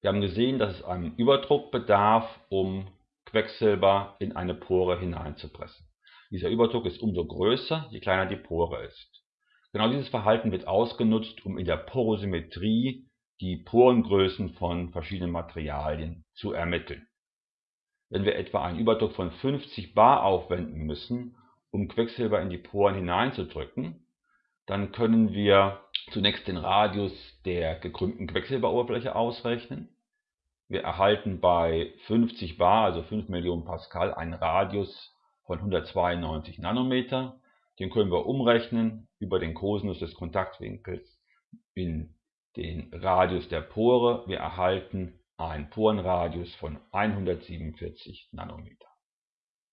Wir haben gesehen, dass es einen Überdruck bedarf, um Quecksilber in eine Pore hineinzupressen. Dieser Überdruck ist umso größer, je kleiner die Pore ist. Genau dieses Verhalten wird ausgenutzt, um in der Porosymmetrie die Porengrößen von verschiedenen Materialien zu ermitteln. Wenn wir etwa einen Überdruck von 50 bar aufwenden müssen, um Quecksilber in die Poren hineinzudrücken, dann können wir zunächst den Radius der gekrümmten Quecksilberoberfläche ausrechnen. Wir erhalten bei 50 bar, also 5 Millionen Pascal, einen Radius von 192 Nanometer. Den können wir umrechnen über den Kosinus des Kontaktwinkels in den Radius der Pore. Wir erhalten einen Porenradius von 147 Nanometer.